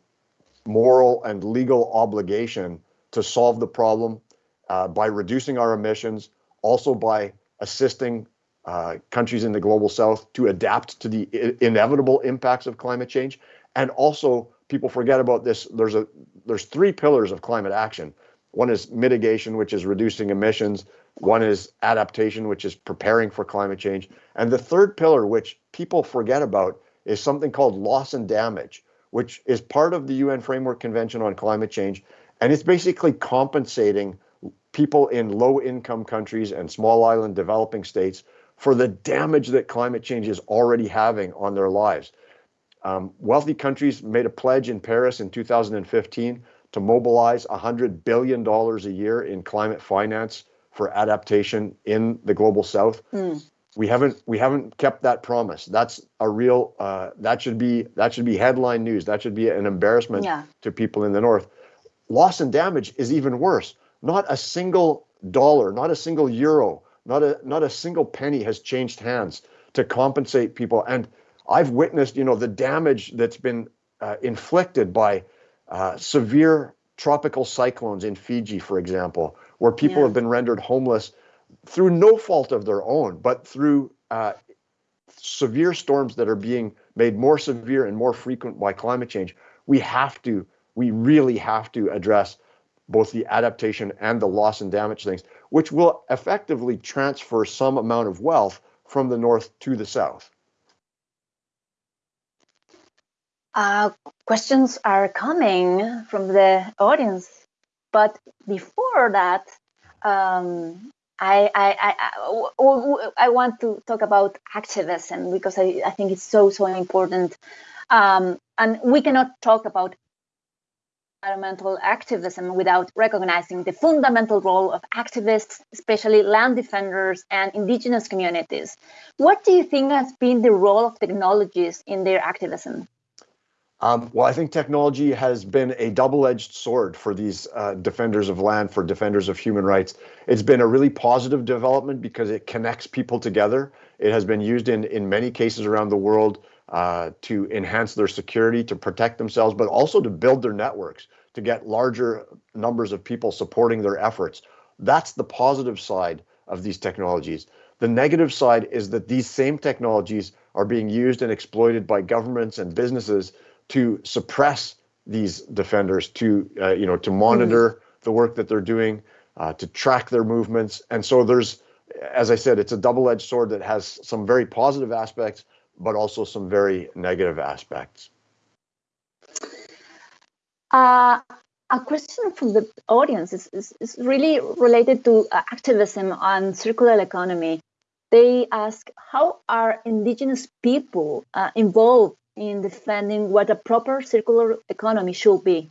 moral and legal obligation to solve the problem uh, by reducing our emissions, also by assisting uh, countries in the global south to adapt to the inevitable impacts of climate change, and also people forget about this. There's a there's three pillars of climate action. One is mitigation, which is reducing emissions. One is adaptation, which is preparing for climate change. And the third pillar, which people forget about, is something called loss and damage, which is part of the UN Framework Convention on Climate Change. And it's basically compensating people in low income countries and small island developing states for the damage that climate change is already having on their lives. Um, wealthy countries made a pledge in Paris in 2015 to mobilize $100 billion a year in climate finance for adaptation in the global south. Mm. We haven't we haven't kept that promise. That's a real uh, that should be that should be headline news. That should be an embarrassment yeah. to people in the north. Loss and damage is even worse. Not a single dollar, not a single euro, not a not a single penny has changed hands to compensate people. And I've witnessed, you know, the damage that's been uh, inflicted by uh, severe tropical cyclones in Fiji, for example, where people yeah. have been rendered homeless through no fault of their own, but through uh, severe storms that are being made more severe and more frequent by climate change. We have to, we really have to address both the adaptation and the loss and damage things, which will effectively transfer some amount of wealth from the north to the south. Uh, questions are coming from the audience, but before that, um, I, I, I, I, want to talk about activism because I, I think it's so, so important. Um, and we cannot talk about environmental activism without recognizing the fundamental role of activists, especially land defenders and indigenous communities. What do you think has been the role of technologies in their activism? Um, well, I think technology has been a double-edged sword for these uh, defenders of land, for defenders of human rights. It's been a really positive development because it connects people together. It has been used in in many cases around the world uh, to enhance their security, to protect themselves, but also to build their networks, to get larger numbers of people supporting their efforts. That's the positive side of these technologies. The negative side is that these same technologies are being used and exploited by governments and businesses to suppress these defenders, to uh, you know, to monitor mm. the work that they're doing, uh, to track their movements, and so there's, as I said, it's a double-edged sword that has some very positive aspects, but also some very negative aspects. Uh, a question from the audience is, is, is really related to uh, activism on circular economy. They ask, how are indigenous people uh, involved in defending what a proper circular economy should be?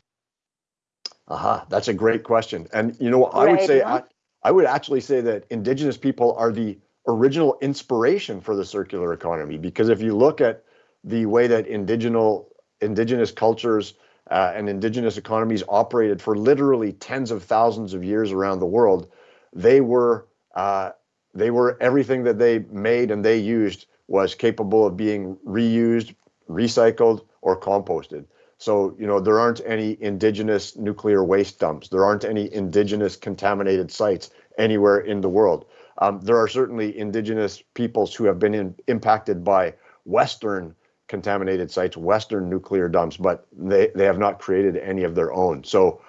Aha, uh-huh. that's a great question. And you know I right, would say I, I would actually say that indigenous people are the original inspiration for the circular economy because if you look at the way that indigenous indigenous cultures uh, and indigenous economies operated for literally tens of thousands of years around the world, they were uh, they were everything that they made and they used was capable of being reused, recycled or composted. So, you know, there aren't any indigenous nuclear waste dumps. There aren't any indigenous contaminated sites anywhere in the world. Um, there are certainly indigenous peoples who have been in, impacted by Western contaminated sites, Western nuclear dumps, but they, they have not created any of their own. So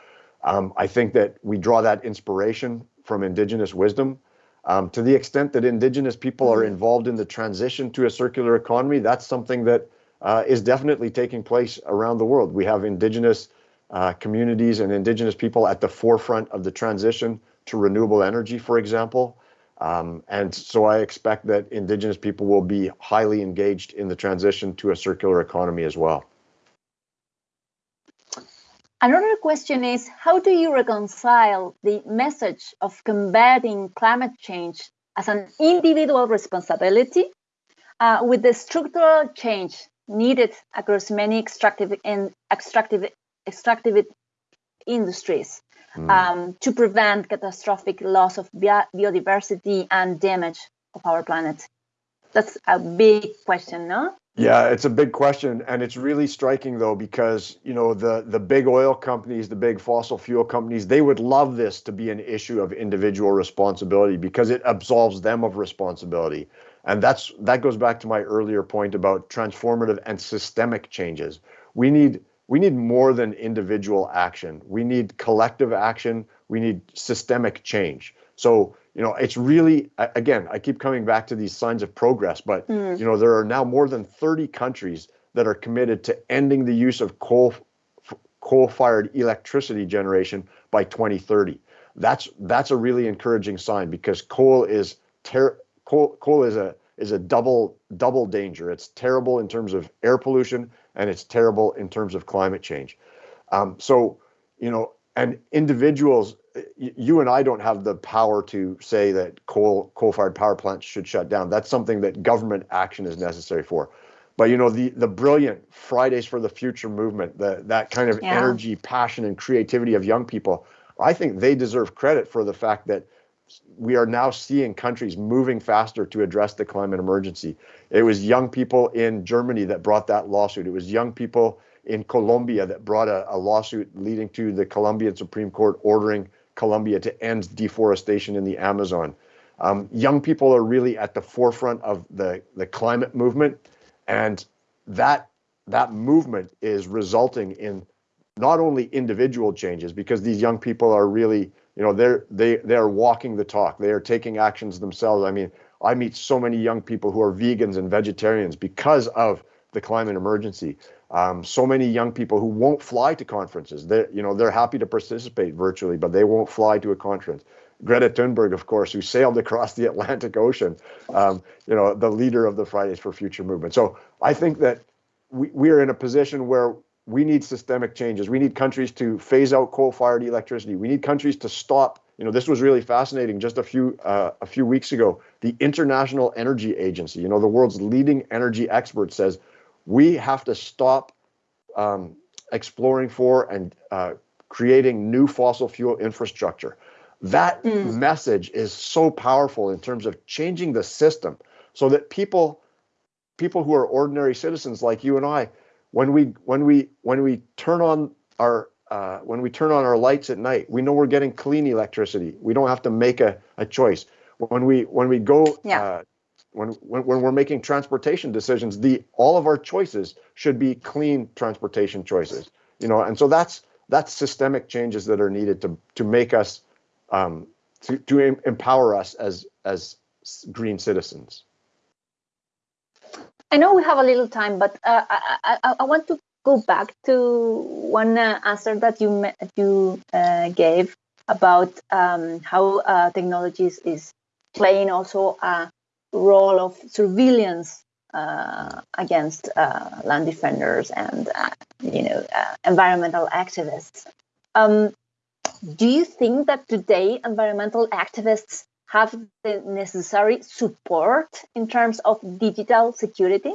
um, I think that we draw that inspiration from indigenous wisdom. Um, to the extent that indigenous people are involved in the transition to a circular economy, that's something that uh, is definitely taking place around the world. We have indigenous uh, communities and indigenous people at the forefront of the transition to renewable energy, for example. Um, and so I expect that Indigenous people will be highly engaged in the transition to a circular economy as well. Another question is How do you reconcile the message of combating climate change as an individual responsibility uh, with the structural change needed across many extractive extractive extractive industries mm. um, to prevent catastrophic loss of biodiversity and damage of our planet? That's a big question, no? Yeah, it's a big question, and it's really striking though because you know the the big oil companies, the big fossil fuel companies, they would love this to be an issue of individual responsibility because it absolves them of responsibility, and that's that goes back to my earlier point about transformative and systemic changes. We need we need more than individual action. We need collective action. We need systemic change. So you know, it's really again, I keep coming back to these signs of progress, but mm. you know, there are now more than 30 countries that are committed to ending the use of coal coal-fired electricity generation by 2030. That's that's a really encouraging sign because coal is ter- coal coal is a is a double double danger. It's terrible in terms of air pollution and it's terrible in terms of climate change. Um, so you know, and individuals you and I don't have the power to say that coal coal-fired power plants should shut down. That's something that government action is necessary for. But you know the the brilliant Fridays for the Future movement, the that kind of yeah. energy, passion, and creativity of young people, I think they deserve credit for the fact that we are now seeing countries moving faster to address the climate emergency. It was young people in Germany that brought that lawsuit. It was young people in Colombia that brought a, a lawsuit leading to the Colombian Supreme Court ordering Colombia to end deforestation in the Amazon. Um, young people are really at the forefront of the, the climate movement, and that that movement is resulting in not only individual changes because these young people are really you know they're they they are walking the talk they are taking actions themselves i mean i meet so many young people who are vegans and vegetarians because of the climate emergency um, so many young people who won't fly to conferences. They, you know, they're happy to participate virtually, but they won't fly to a conference. Greta Thunberg, of course, who sailed across the Atlantic Ocean, um, you know, the leader of the Fridays for Future movement. So I think that we, we are in a position where we need systemic changes. We need countries to phase out coal-fired electricity. We need countries to stop. You know, this was really fascinating. Just a few uh, a few weeks ago, the International Energy Agency, you know, the world's leading energy expert, says we have to stop um, exploring for and uh, creating new fossil fuel infrastructure. That mm. message is so powerful in terms of changing the system so that people people who are ordinary citizens like you and I when we when we when we turn on our uh, when we turn on our lights at night, we know we're getting clean electricity. We don't have to make a, a choice. When we when we go yeah. uh, when, when, when we're making transportation decisions, the all of our choices should be clean transportation choices. You know, and so that's that's systemic changes that are needed to to make us um, to to empower us as as green citizens. I know we have a little time, but uh, I, I, I want to go back to one uh, answer that you you uh, gave about um, how uh, technologies is playing also a role of surveillance uh, against uh, land defenders and you know environmental activists. Um, do you think that today environmental activists have the necessary support in terms of digital security?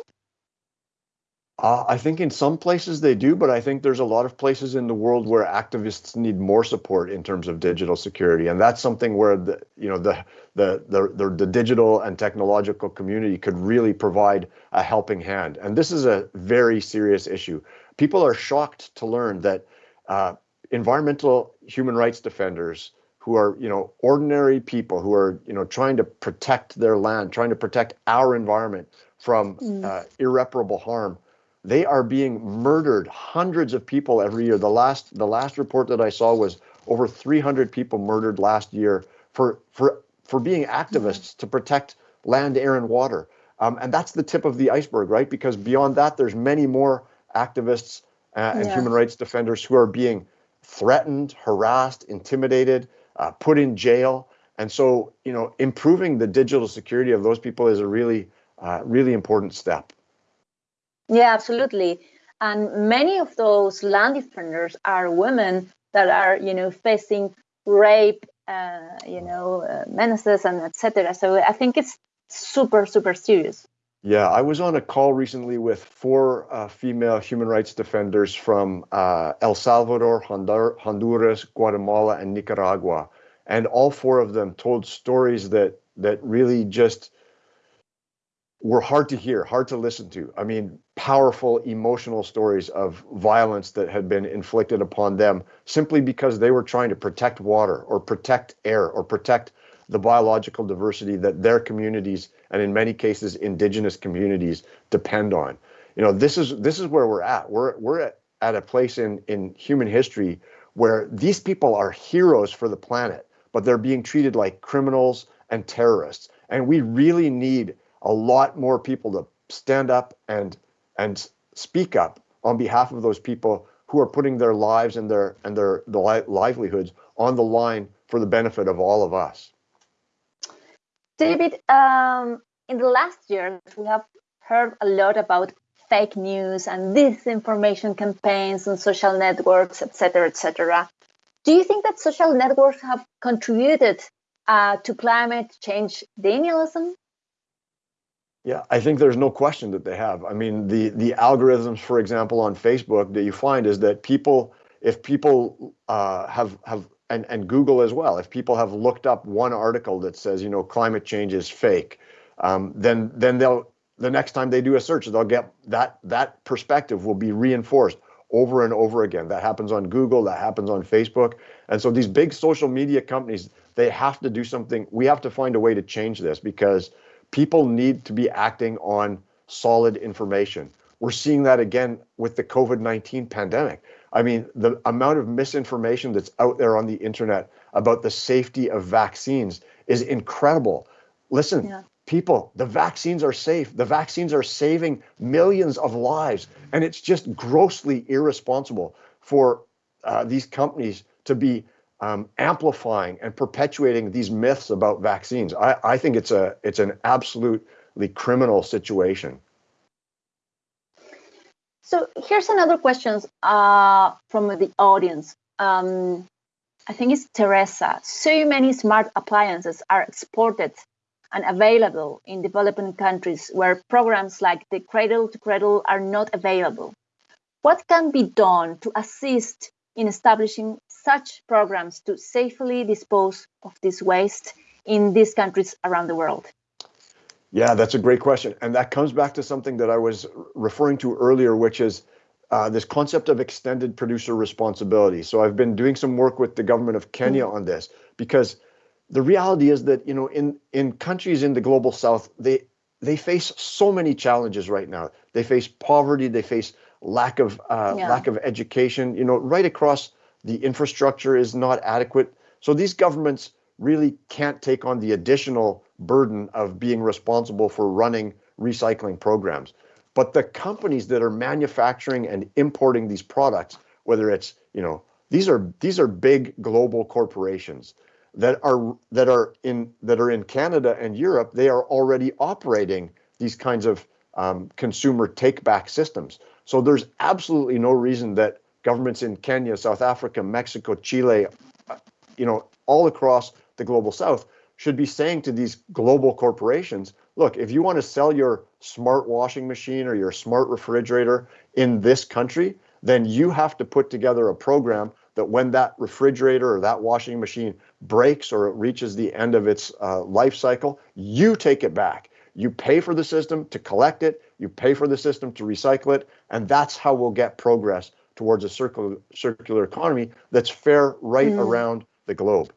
Uh, I think in some places they do, but I think there's a lot of places in the world where activists need more support in terms of digital security, and that's something where the you know the the the the, the digital and technological community could really provide a helping hand. And this is a very serious issue. People are shocked to learn that uh, environmental human rights defenders who are you know ordinary people who are you know trying to protect their land, trying to protect our environment from mm. uh, irreparable harm they are being murdered. Hundreds of people every year. The last the last report that I saw was over 300 people murdered last year for for for being activists to protect land, air, and water. Um, and that's the tip of the iceberg, right? Because beyond that, there's many more activists uh, and yeah. human rights defenders who are being threatened, harassed, intimidated, uh, put in jail. And so, you know, improving the digital security of those people is a really, uh, really important step. Yeah, absolutely. And many of those land defenders are women that are, you know, facing rape, uh, you know, uh, menaces and etc. So I think it's super, super serious. Yeah, I was on a call recently with four uh, female human rights defenders from uh, El Salvador, Honduras, Guatemala, and Nicaragua, and all four of them told stories that that really just were hard to hear, hard to listen to. I mean, powerful emotional stories of violence that had been inflicted upon them simply because they were trying to protect water or protect air or protect the biological diversity that their communities and in many cases indigenous communities depend on. You know, this is this is where we're at. We're we're at, a place in in human history where these people are heroes for the planet, but they're being treated like criminals and terrorists. And we really need a lot more people to stand up and and speak up on behalf of those people who are putting their lives and their and their the livelihoods on the line for the benefit of all of us. David, um, in the last years, we have heard a lot about fake news and disinformation campaigns on social networks, etc., etc. Do you think that social networks have contributed uh, to climate change denialism? Yeah, I think there's no question that they have. I mean, the the algorithms, for example, on Facebook that you find is that people, if people uh, have have and, and Google as well. If people have looked up one article that says, you know, climate change is fake, um, then then they'll the next time they do a search, they'll get that that perspective will be reinforced over and over again. That happens on Google, that happens on Facebook. And so these big social media companies, they have to do something. We have to find a way to change this because people need to be acting on solid information. We're seeing that again with the COVID 19 pandemic. I mean, the amount of misinformation that's out there on the internet about the safety of vaccines is incredible. Listen, yeah. people, the vaccines are safe. The vaccines are saving millions of lives. And it's just grossly irresponsible for uh, these companies to be um, amplifying and perpetuating these myths about vaccines. I, I think it's a it's an absolutely criminal situation. So here's another question uh, from the audience. Um, I think it's Teresa. So many smart appliances are exported and available in developing countries where programs like the Cradle to Cradle are not available. What can be done to assist in establishing such programs to safely dispose of this waste in these countries around the world? Yeah, that's a great question. And that comes back to something that I was referring to earlier, which is uh, this concept of extended producer responsibility. So I've been doing some work with the government of Kenya mm-hmm. on this because the reality is that you know in in countries in the global south they they face so many challenges right now. They face poverty, they face lack of uh, yeah. lack of education. You know, right across the infrastructure is not adequate. So these governments really can't take on the additional burden of being responsible for running recycling programs. But the companies that are manufacturing and importing these products, whether it's, you know, these are these are big global corporations that are that are in that are in Canada and Europe, they are already operating these kinds of um, consumer take back systems. So there's absolutely no reason that governments in Kenya, South Africa, Mexico, Chile, uh, you know, all across the global south should be saying to these global corporations, look, if you want to sell your smart washing machine or your smart refrigerator in this country, then you have to put together a program that when that refrigerator or that washing machine breaks or it reaches the end of its uh, life cycle, you take it back. You pay for the system to collect it, you pay for the system to recycle it, and that's how we'll get progress towards a circular, circular economy that's fair right mm. around the globe.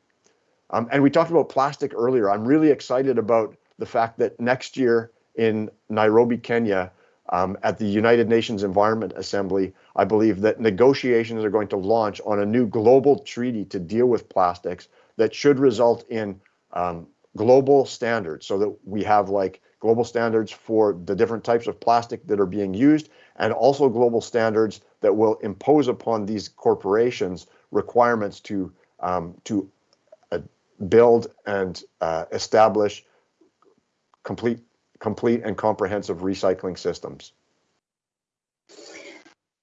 Um, and we talked about plastic earlier. I'm really excited about the fact that next year in Nairobi, Kenya, um, at the United Nations Environment Assembly, I believe that negotiations are going to launch on a new global treaty to deal with plastics that should result in um, global standards so that we have like global standards for the different types of plastic that are being used and also global standards that will impose upon these corporations requirements to um, to build and uh, establish complete, complete and comprehensive recycling systems.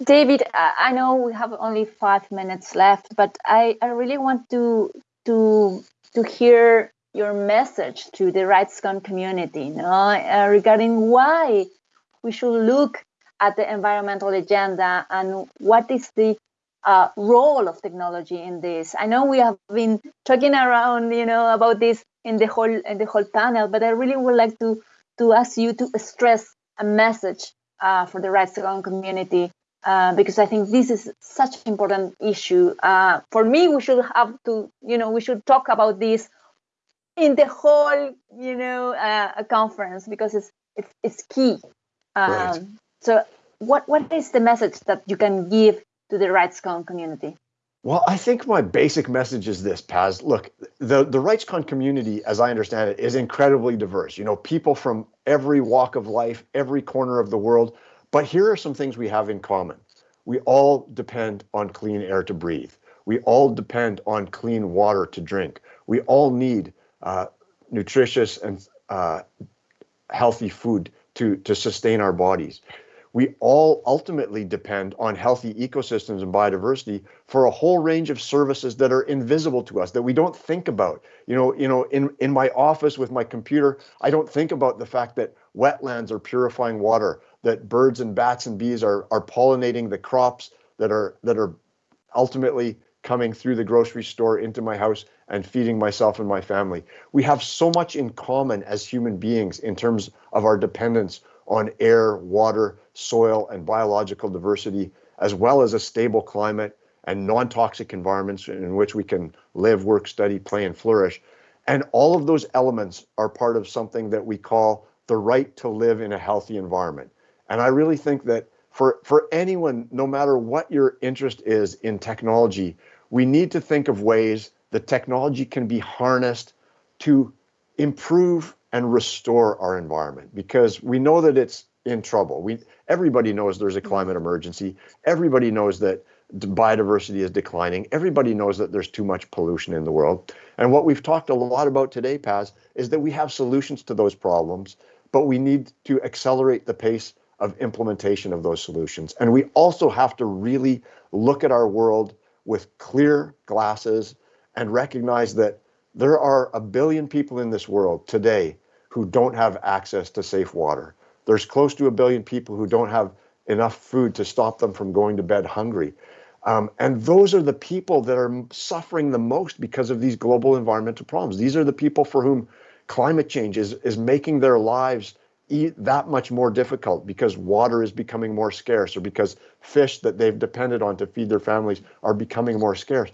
David, I know we have only five minutes left, but I, I really want to to to hear your message to the RightsCon community, you know, uh, regarding why we should look at the environmental agenda and what is the uh, role of technology in this. I know we have been talking around, you know, about this in the whole in the whole panel, but I really would like to to ask you to stress a message uh, for the RightsCon community uh, because I think this is such an important issue. Uh, for me, we should have to, you know, we should talk about this in the whole, you know, uh, conference because it's it's, it's key. Um, right. So, what what is the message that you can give to the RightsCon community? Well, I think my basic message is this, Paz. Look, the, the RightsCon community, as I understand it, is incredibly diverse. You know, people from every walk of life, every corner of the world. But here are some things we have in common. We all depend on clean air to breathe. We all depend on clean water to drink. We all need uh, nutritious and uh, healthy food to, to sustain our bodies. We all ultimately depend on healthy ecosystems and biodiversity for a whole range of services that are invisible to us that we don't think about. You know, you know, in, in my office with my computer, I don't think about the fact that wetlands are purifying water, that birds and bats and bees are, are pollinating the crops that are that are ultimately coming through the grocery store into my house and feeding myself and my family. We have so much in common as human beings in terms of our dependence on air, water, soil, and biological diversity, as well as a stable climate and non-toxic environments in which we can live, work, study, play, and flourish. And all of those elements are part of something that we call the right to live in a healthy environment. And I really think that for, for anyone, no matter what your interest is in technology, we need to think of ways that technology can be harnessed to improve and restore our environment because we know that it's in trouble. We everybody knows there's a climate emergency. Everybody knows that biodiversity is declining. Everybody knows that there's too much pollution in the world. And what we've talked a lot about today, Paz, is that we have solutions to those problems, but we need to accelerate the pace of implementation of those solutions. And we also have to really look at our world with clear glasses and recognize that there are a billion people in this world today who don't have access to safe water. There's close to a billion people who don't have enough food to stop them from going to bed hungry. Um, and those are the people that are suffering the most because of these global environmental problems. These are the people for whom climate change is, is making their lives that much more difficult because water is becoming more scarce or because fish that they've depended on to feed their families are becoming more scarce.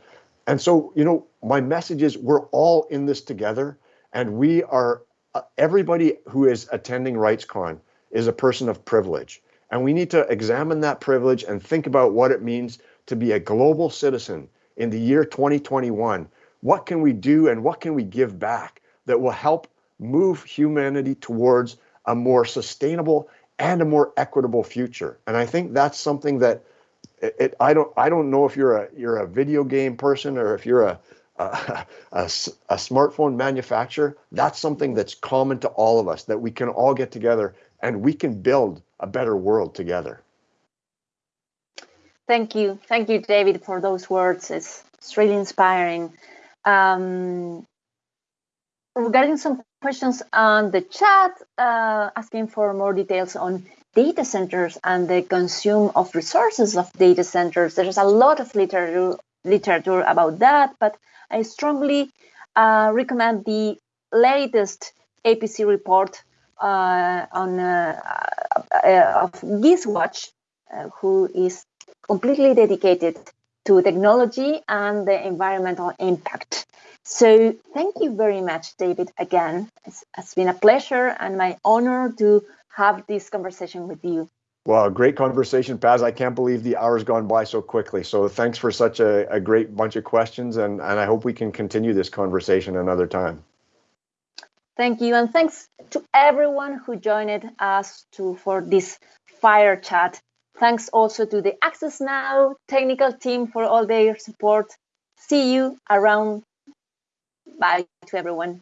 And so, you know, my message is we're all in this together and we are uh, everybody who is attending RightsCon is a person of privilege. And we need to examine that privilege and think about what it means to be a global citizen in the year 2021. What can we do and what can we give back that will help move humanity towards a more sustainable and a more equitable future. And I think that's something that it, I don't I don't know if you're a you're a video game person or if you're a a, a a smartphone manufacturer. That's something that's common to all of us that we can all get together and we can build a better world together. Thank you, thank you, David, for those words. It's, it's really inspiring. Um, regarding some questions on the chat uh, asking for more details on data centers and the consume of resources of data centers. There's a lot of literature, literature about that, but I strongly uh, recommend the latest APC report uh, on uh, uh, of GISWatch, uh, who is completely dedicated to technology and the environmental impact. So thank you very much, David, again. It's, it's been a pleasure and my honor to have this conversation with you. Well, great conversation, Paz. I can't believe the hour's gone by so quickly. So thanks for such a, a great bunch of questions, and, and I hope we can continue this conversation another time. Thank you, and thanks to everyone who joined us to for this fire chat. Thanks also to the Access Now technical team for all their support. See you around Bye to everyone.